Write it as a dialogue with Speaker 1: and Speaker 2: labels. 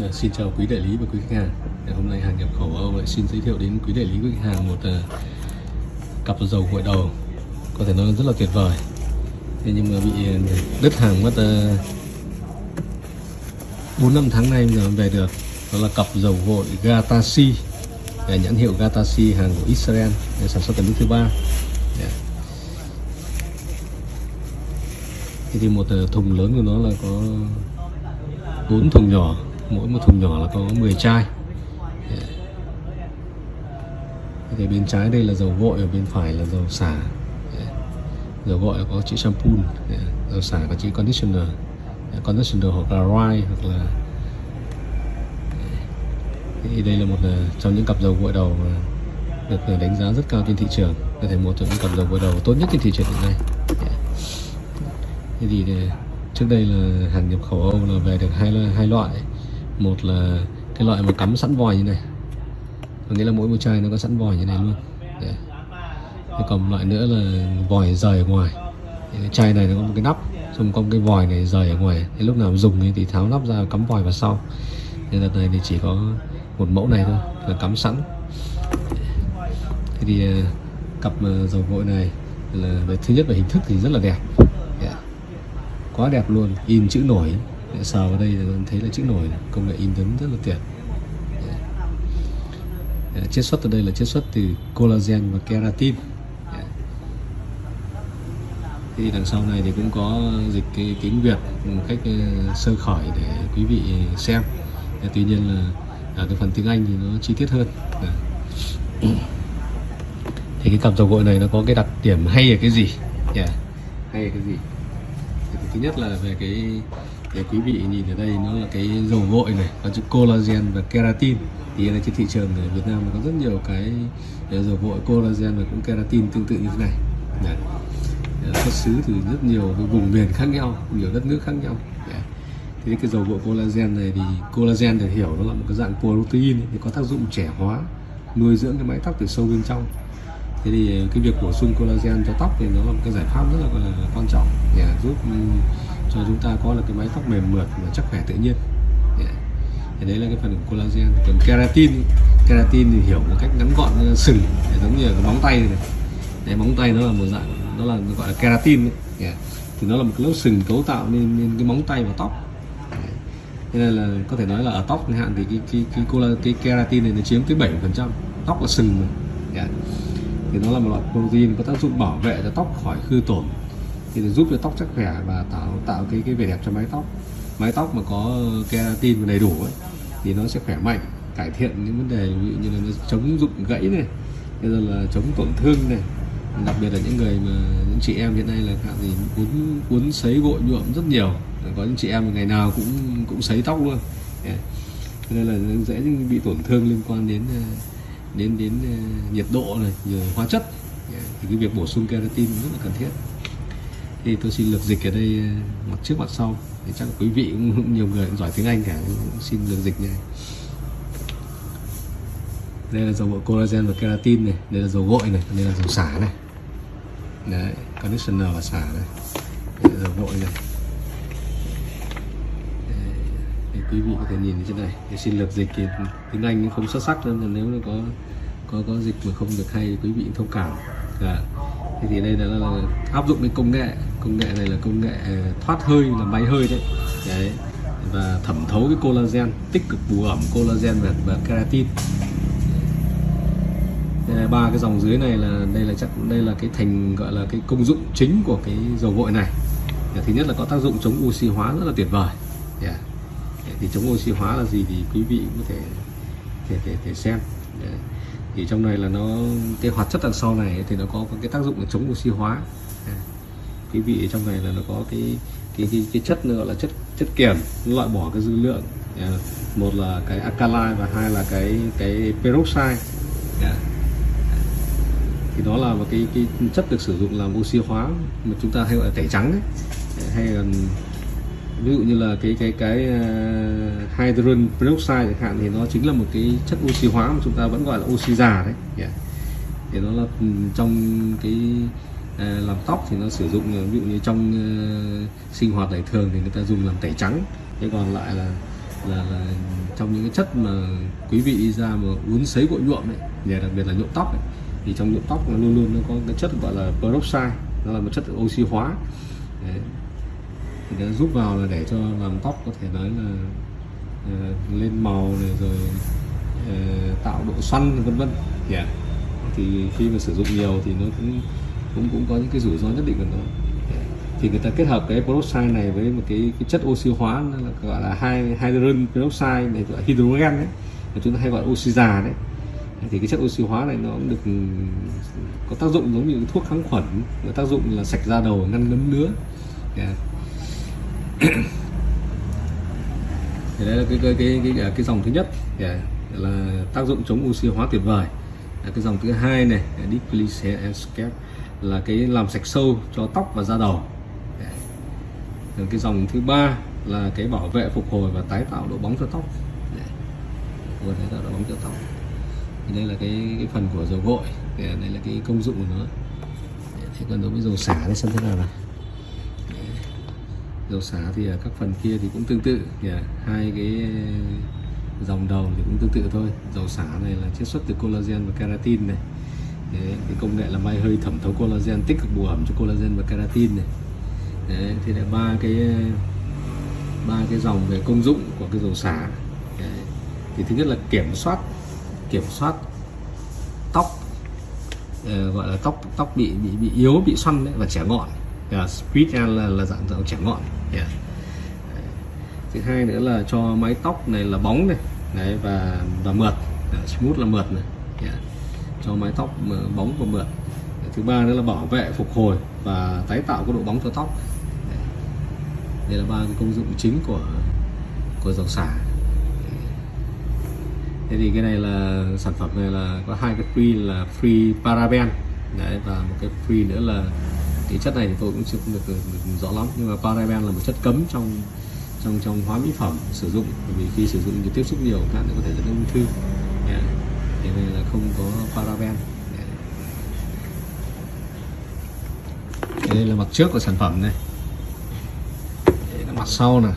Speaker 1: Dạ, xin chào quý đại lý và quý khách hàng. Ngày hôm nay hàng nhập khẩu Âu lại xin giới thiệu đến quý đại lý quý khách hàng một ờ, cặp dầu gội đầu có thể nói rất là tuyệt vời. Thế nhưng mà bị ờ, đứt hàng mất ờ, bốn năm tháng nay mới về được. Đó là cặp dầu gội Gatashi, dạ, nhãn hiệu Gatashi hàng của Israel sản xuất tại nước thứ ba. Thì một thùng lớn của nó là có bốn thùng nhỏ mỗi một thùng nhỏ là có 10 chai. Thì bên trái đây là dầu gội ở bên phải là dầu xả. Dầu gội có chữ shampoo dầu xả có chữ conditioner. Conditioner hoặc là rye hoặc là thì đây là một ờ, trong những cặp dầu gội đầu được ờ, đánh giá rất cao trên thị trường. Có thể một trong những cặp dầu gội đầu tốt nhất trên thị trường hiện nay. Thế thì ờ, trước đây là hàng nhập khẩu Âu là về được hai hai loại một là cái loại mà cắm sẵn vòi như này. Có nghĩa là mỗi một chai nó có sẵn vòi như này luôn. Đấy. Thế còn loại nữa là vòi rời ở ngoài. Cái chai này nó có một cái nắp, xong có một cái vòi này rời ở ngoài. Thế lúc nào dùng thì tháo nắp ra cắm vòi vào sau. Nên đợt này thì chỉ có một mẫu này thôi, là cắm sẵn. Thế thì à, cặp à, dầu gội này là, thứ nhất là hình thức thì rất là đẹp. Quá đẹp luôn, in chữ nổi sờ vào đây thì thấy là chữ nổi, công nghệ in ấn rất là tuyệt chiết xuất ở đây là chiết xuất từ collagen và keratin. Thì đằng sau này thì cũng có dịch cái tiếng Việt một cách ờ, sơ khởi để quý vị xem. Tuy nhiên là ở cái phần tiếng Anh thì nó chi tiết hơn. Thì cái cặp dầu gội này nó có cái đặc điểm hay ở cái gì? Yeah. hay ở cái gì? Thứ nhất là về cái để quý vị nhìn ở đây nó là cái dầu gội này có chữ collagen và keratin thì là trên thị trường ở Việt Nam có rất nhiều cái dầu gội collagen và cũng keratin tương tự như thế này Đấy. xuất xứ từ rất nhiều cái vùng miền khác nhau nhiều đất nước khác nhau Đấy. thì cái dầu gội collagen này thì collagen để hiểu nó là một cái dạng protein thì có tác dụng trẻ hóa nuôi dưỡng cái mái tóc từ sâu bên trong thế thì cái việc bổ sung collagen cho tóc thì nó là một cái giải pháp rất là, là quan trọng để giúp cho chúng ta có được cái mái tóc mềm mượt và chắc khỏe tự nhiên thì đấy là cái phần của collagen còn keratin keratin thì hiểu một cách ngắn gọn sừng giống như cái móng tay này đấy, móng tay nó là một dạng nó là gọi là keratin ấy. Yeah. thì nó là một cái lớp sừng cấu tạo nên, nên cái móng tay và tóc thế nên là có thể nói là ở tóc hạn thì cái cái cái, cái, cái keratin này nó chiếm tới 7 phần trăm tóc là sừng mà. Yeah. thì nó là một loại protein có tác dụng bảo vệ cho tóc khỏi hư tổn thì giúp cho tóc chắc khỏe và tạo tạo cái cái vẻ đẹp cho mái tóc. Mái tóc mà có keratin đầy đủ ấy, thì nó sẽ khỏe mạnh cải thiện những vấn đề ví dụ như là nó chống rụng gãy này bây là chống tổn thương này. Đặc biệt là những người mà những chị em hiện nay là cả gì cuốn cuốn sấy gội nhuộm rất nhiều. Có những chị em ngày nào cũng cũng sấy tóc luôn. Yeah. nên là dễ bị tổn thương liên quan đến đến đến ờ, nhiệt độ này rồi hóa chất. Yeah. thì cái việc bổ sung keratin rất là cần thiết thì tôi xin lược dịch ở đây ờ, mặt trước mặt sau. Thì chắc là quý vị cũng nhiều người cũng giỏi tiếng Anh cả xin lược dịch nha đây là dầu gội collagen và keratin này đây là dầu gội này đây là dầu xả này. Đấy conditioner và xả này. Đây là dầu gội này. Để quý vị có thể nhìn trên này. Thì xin lược dịch thì tiếng Anh không xuất sắc nên nếu nó có có có dịch mà không được hay quý vị thông cảm. Dạ. Thì, thì đây là, là áp dụng cái công nghệ công nghệ này là công nghệ ờ, thoát hơi là máy hơi đấy, đấy và thẩm thấu cái collagen tích cực bù ẩm collagen và, và keratin. Ba cái dòng dưới này là đây là chắc đây là cái thành gọi là cái công dụng chính của cái dầu gội này. Thứ nhất là có tác dụng chống oxy hóa rất là tuyệt vời. Dạ. Yeah. thì chống oxy hóa là gì thì quý vị có thể thể thể, thể xem. Yeah thì trong này là nó cái hoạt chất đằng sau này thì nó có cái tác dụng là chống oxy hóa cái vị vị trong này là nó có cái cái cái, cái chất nữa gọi là chất chất kiềm loại bỏ cái dư lượng yeah. một là cái alkali và hai là cái cái peroxide yeah. thì đó là một cái cái chất được sử dụng làm oxy hóa mà chúng ta hay gọi là tẩy trắng ấy. hay là ví dụ như là cái cái cái uh, hydrogen peroxide chẳng hạn thì nó chính là một cái chất oxy hóa mà chúng ta vẫn gọi là oxy già đấy yeah. thì nó là trong cái Ờ, làm tóc thì nó sử dụng ờ, ví dụ như trong uh, sinh hoạt đời thường thì người ta dùng làm tẩy trắng thế còn lại là là, là trong những cái chất mà quý vị đi ra mà uốn sấy gội nhuộm ấy và đặc biệt là nhuộm tóc ấy, thì trong nhuộm tóc nó luôn luôn nó có cái chất gọi là peroxide nó là một chất oxy hóa Đấy. thì nó giúp vào là để cho làm tóc có thể nói là uh, lên màu này rồi uh, tạo độ xoăn vân vân yeah. thì khi mà sử dụng nhiều thì nó cũng cũng cũng có những cái rủi ro nhất định của nó thì người ta kết hợp cái peroxide này với một cái, cái chất oxy hóa nó là gọi là hai hydrogen peroxide này gọi là hydrogen đấy mà chúng ta hay gọi là oxy già đấy thì cái chất oxy hóa này nó cũng được có tác dụng giống như thuốc kháng khuẩn có tác dụng là sạch da đầu ngăn ngấm nứa. yeah. Dạ. thì đấy là cái cái cái cái, cái, cái dòng thứ nhất yeah. là tác dụng chống oxy hóa tuyệt vời cái dòng thứ hai này Deep là cái làm sạch sâu cho tóc và da đầu. Rồi cái dòng thứ ba là cái bảo vệ phục hồi và tái tạo độ bóng cho tóc. Vừa tái tạo độ bóng cho tóc. Thì đây là cái, cái phần của dầu gội. Thì đây là cái công dụng của nó. Thế còn đối với dầu xả thì xem thế nào nào. Dầu xả thì ở các phần kia thì cũng tương tự. Yeah. À, hai cái dòng đầu thì cũng tương tự thôi. Dầu xả này là chiết xuất từ collagen và keratin này. Đấy, cái công nghệ là may hơi thẩm thấu collagen tích cực bù ẩm cho collagen và keratin này Đấy, thì là ba cái ba cái dòng về công dụng của cái dầu xả Đấy. thì thứ nhất là kiểm soát kiểm soát tóc uh, gọi là tóc tóc bị bị bị yếu bị xoăn đấy và trẻ ngọn yeah, speed là, là dạng dạng trẻ ngọn yeah. thứ hai nữa là cho mái tóc này là bóng này đấy và và mượt yeah, smooth là mượt này yeah cho mái tóc ờ, bóng và mượt. Thứ ba nữa là bảo vệ phục hồi và tái tạo cái độ bóng cho tóc. Đây là ba cái công dụng chính của của dầu xả. Thế thì cái này là sản phẩm này là có hai cái free là free paraben. Đấy và một cái free nữa là cái chất này thì tôi cũng chưa được, được, được rõ lắm. Nhưng mà paraben là một chất cấm trong trong trong hóa mỹ phẩm sử dụng. Bởi vì khi sử dụng thì tiếp xúc nhiều các có thể dẫn đến ung thư yeah. thì này là không có paraben yeah đây là mặt trước của sản phẩm này. Đây là mặt sau này